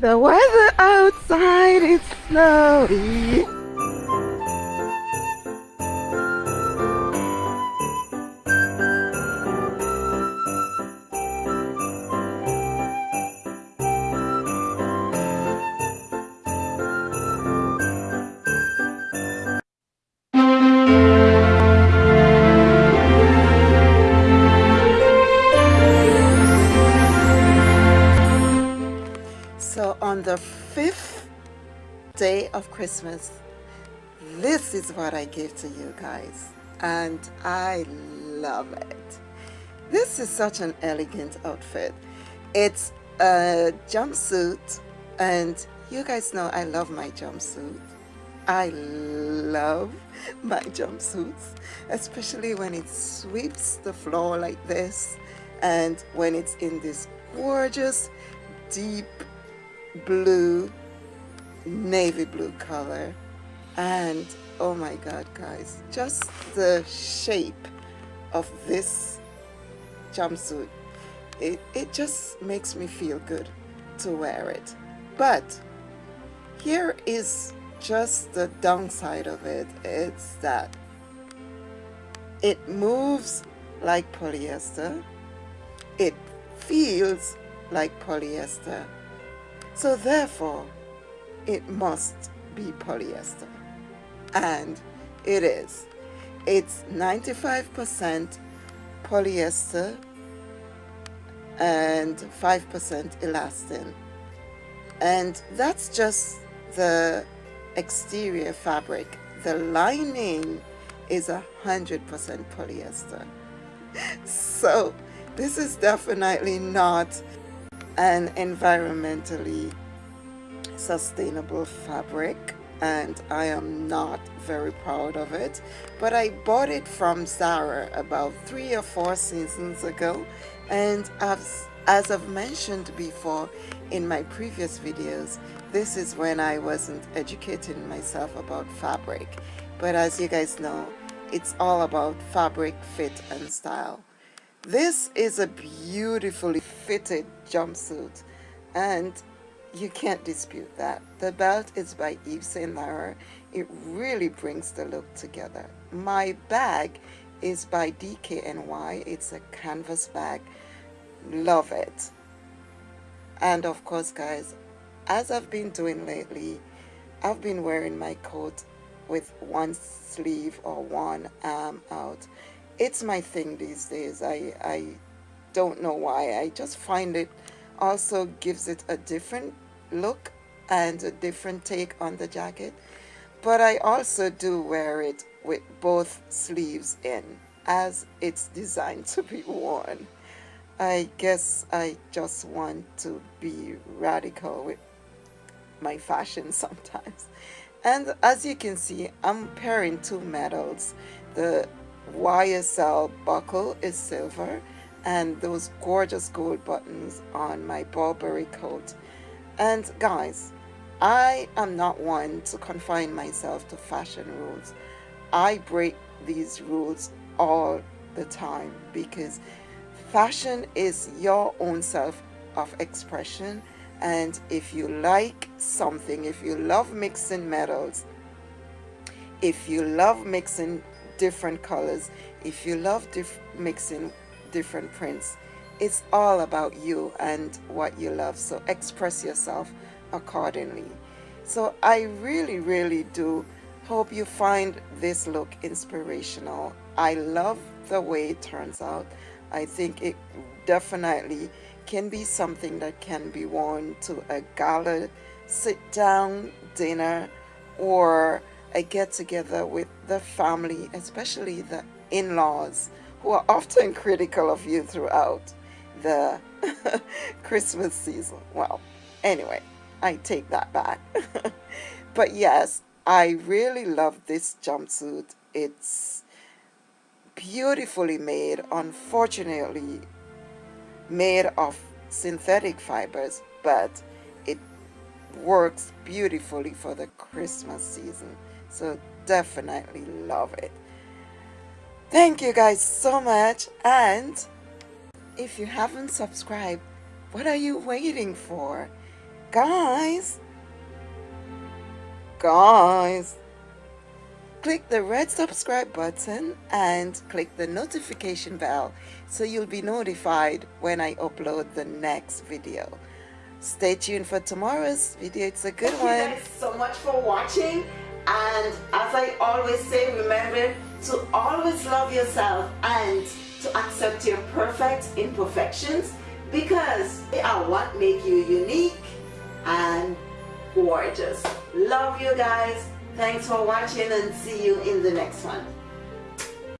The weather outside is snowy. Mm-hmm. Day of Christmas, this is what I give to you guys. And I love it. This is such an elegant outfit. It's a jumpsuit and you guys know I love my jumpsuit. I love my jumpsuits, especially when it sweeps the floor like this and when it's in this gorgeous deep blue navy blue color. And oh my god guys just the shape of this jumpsuit it, it just makes me feel good to wear it. But here is just the downside of it. It's that it moves like polyester. It feels like polyester. So therefore, it must be polyester. And it is. It's 95% polyester and 5% elastin. And that's just the exterior fabric. The lining is a 100% polyester. So this is definitely not an environmentally sustainable fabric and I am not very proud of it but I bought it from Zara about three or four seasons ago and as, as I've mentioned before in my previous videos this is when I wasn't educating myself about fabric. But as you guys know it's all about fabric fit and style. This is a beautifully fitted jumpsuit and you can't dispute that. The belt is by Yves Saint Laurent. It really brings the look together. My bag is by DKNY. It's a canvas bag. Love it. And of course, guys, as I've been doing lately, I've been wearing my coat with one sleeve or one arm out it's my thing these days. I, I don't know why. I just find it also gives it a different look and a different take on the jacket. But I also do wear it with both sleeves in as it's designed to be worn. I guess I just want to be radical with my fashion sometimes. And as you can see, I'm pairing two metals. The YSL buckle is silver and those gorgeous gold buttons on my Burberry coat. And guys, I am not one to confine myself to fashion rules. I break these rules all the time because fashion is your own self of expression and if you like something, if you love mixing metals, if you love mixing different colors if you love diff mixing different prints it's all about you and what you love so express yourself accordingly. So I really really do hope you find this look inspirational. I love the way it turns out. I think it definitely can be something that can be worn to a gala sit down dinner or a get together with the family, especially the in-laws who are often critical of you throughout the Christmas season. Well, anyway, I take that back. but yes, I really love this jumpsuit. It's beautifully made, unfortunately made of synthetic fibers, but it works beautifully for the Christmas season so definitely love it thank you guys so much and if you haven't subscribed what are you waiting for Guys, guys, click the red subscribe button and click the notification bell so you'll be notified when I upload the next video. Stay tuned for tomorrow's video. It's a good Thank one. Thank you guys so much for watching. And as I always say, remember to always love yourself and to accept your perfect imperfections because they are what make you unique and gorgeous. Love you guys. Thanks for watching and see you in the next one.